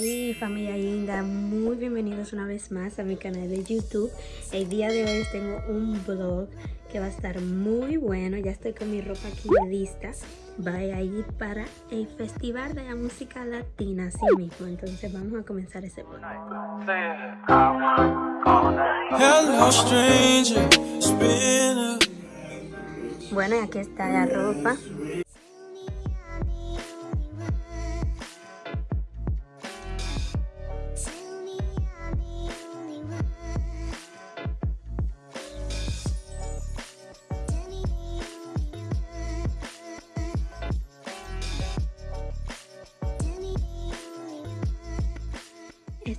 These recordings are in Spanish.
Hey familia linda, muy bienvenidos una vez más a mi canal de YouTube. El día de hoy tengo un vlog que va a estar muy bueno. Ya estoy con mi ropa aquí lista. Voy a ir para el Festival de la Música Latina, así mismo. Entonces vamos a comenzar ese vlog. Bueno, y aquí está la ropa.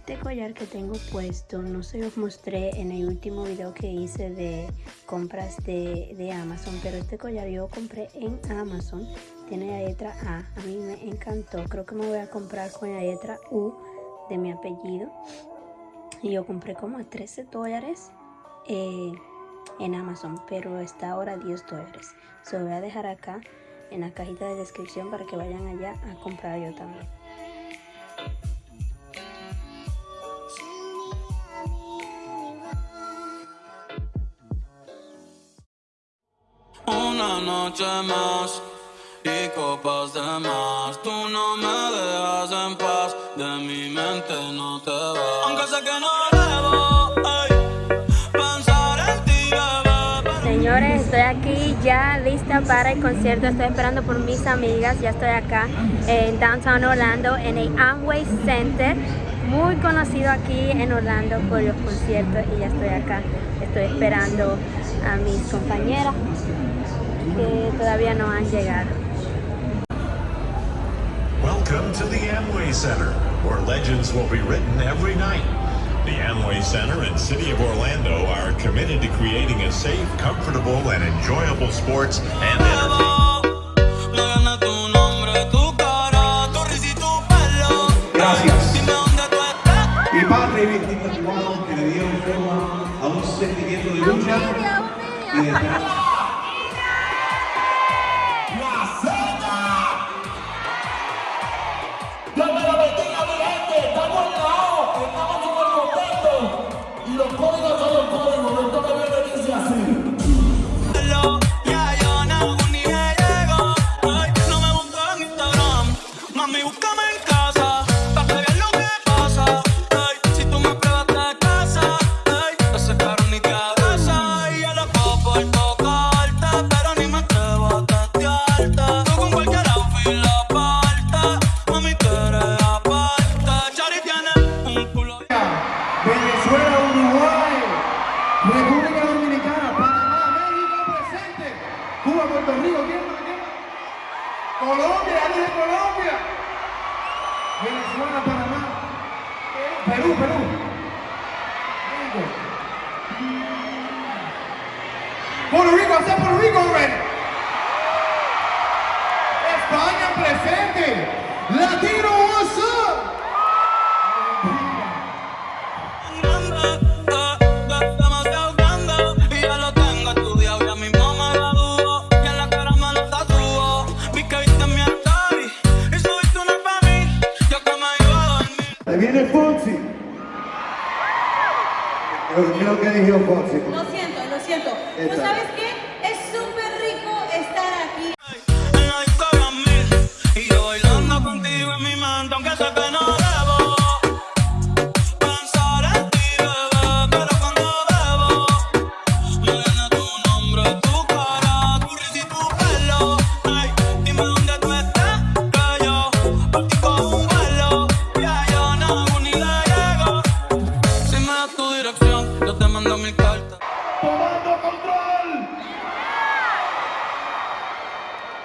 Este collar que tengo puesto no se los mostré en el último video que hice de compras de, Amazon, pero este collar yo compré en Amazon, tiene la letra A, a mí me encantó, creo que me voy a comprar con la letra U de mi apellido. Y yo compré como 13 dólares eh, en Amazon, pero está ahora 10 dólares, se lo voy a dejar acá en la cajita de descripción para que vayan allá a comprar yo también. Señores, estoy aquí ya lista para el concierto. Estoy esperando por mis amigas. Ya estoy acá en Downtown Orlando, en el Amway Center. Muy conocido aquí en Orlando por los conciertos. Y ya estoy acá. Estoy esperando a mis compañeras que todavía no han llegado. Welcome to the Amway Center, where legends will be written every night. The Amway Center and City of Orlando are committed to creating a safe, comfortable, and enjoyable sports and entertainment. Gracias. Y padre 24 que le dieron forma a un sentimiento de lucha y de esperanza. Colombia, Puerto Rico, hasta Puerto Rico, ven. Lo que dijo Fonsi. Lo siento, lo siento. ¿Tú sabes qué?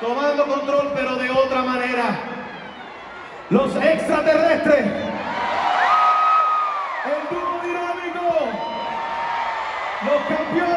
Tomando control, pero de otra manera. Los extraterrestres. El dúo dinámico. Los campeones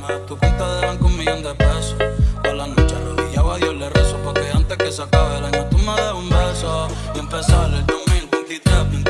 más. Tu cuenta de banco un millón de pesos. A la noche arrodillado a Dios le rezo. Porque antes que se acabe el año tú me des un beso. Y empezar el 2023 bien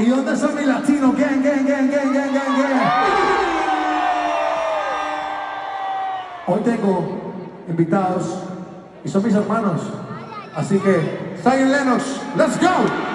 ¿Y dónde son mis latinos? Gang, gang, gang, gang, gang, gang, gang. Hoy tengo invitados y son mis hermanos. Así que, Zion Lennox, let's go.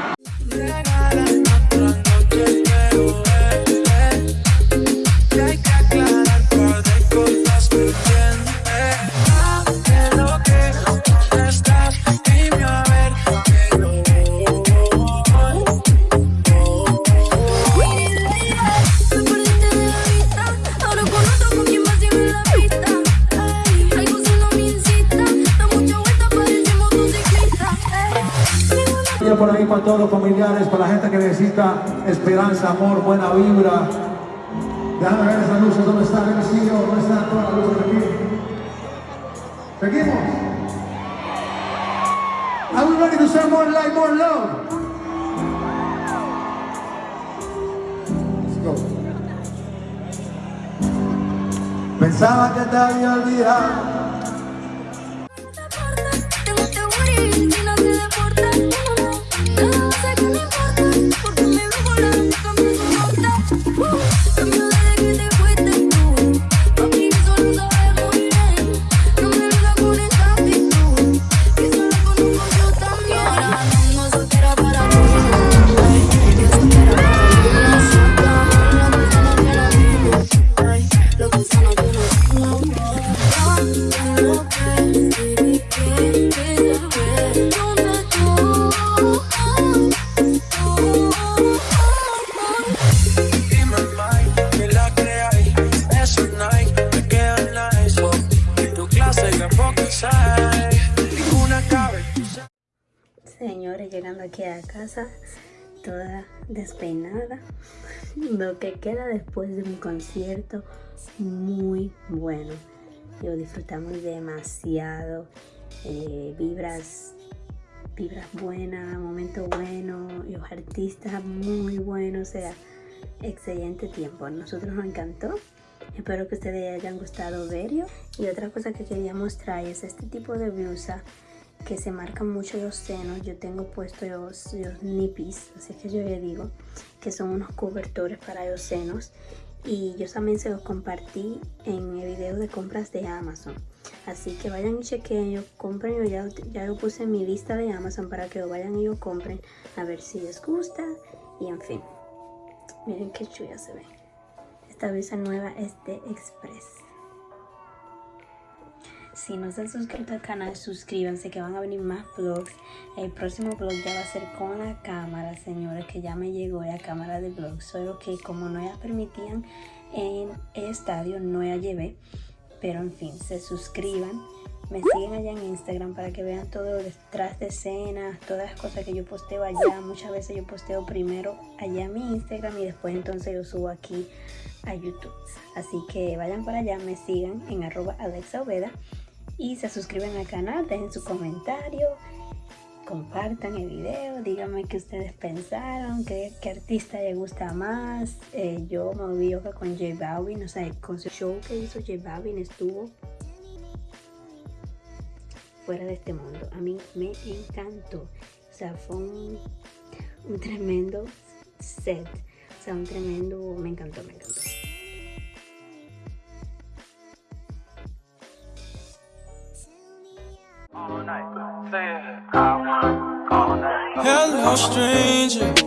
todos los familiares, para la gente que necesita esperanza, amor, buena vibra. Déjame ver esas luces, ¿dónde están? ¿Dónde están todas las luces aquí? ¿Seguimos? Are we ready to say more light, more love? Let's go. Pensaba que te había olvidado la casa toda despeinada. Lo que queda después de un concierto muy bueno. Lo disfrutamos demasiado. Eh, vibras, vibras buenas, momentos buenos, los artistas muy buenos, o sea, excelente tiempo. Nosotros nos encantó. Espero que ustedes hayan gustado verlo. Y otra cosa que quería mostrar es este tipo de blusa que se marcan mucho los senos. Yo tengo puesto los, los nippies, así que yo le digo, que son unos cobertores para los senos. Y yo también se los compartí en el video de compras de Amazon. Así que vayan y chequen, yo compren, yo ya, ya lo puse en mi lista de Amazon para que lo vayan y lo compren a ver si les gusta. Y en fin, miren qué chula se ve. Esta blusa nueva es de Express. Si no se han suscrito al canal, suscríbanse que van a venir más vlogs. El próximo vlog ya va a ser con la cámara, señores, que ya me llegó la cámara de vlog. Solo que como no la permitían en el estadio, no la llevé. Pero en fin, se suscriban. Me siguen allá en Instagram para que vean todo detrás de escenas, todas las cosas que yo posteo allá. Muchas veces yo posteo primero allá en mi Instagram y después entonces yo subo aquí a YouTube. Así que vayan para allá, me sigan en arroba Alexa y se suscriben al canal, dejen su comentario, compartan el video, díganme qué ustedes pensaron, qué, artista les gusta más. Eh, yo me que con J Balvin, o sea, con su show que hizo J Balvin estuvo fuera de este mundo. A mí me encantó. O sea, fue un, un tremendo set. O sea, un tremendo, me encantó, me encantó. Stranger.